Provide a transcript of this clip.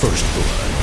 First Blood.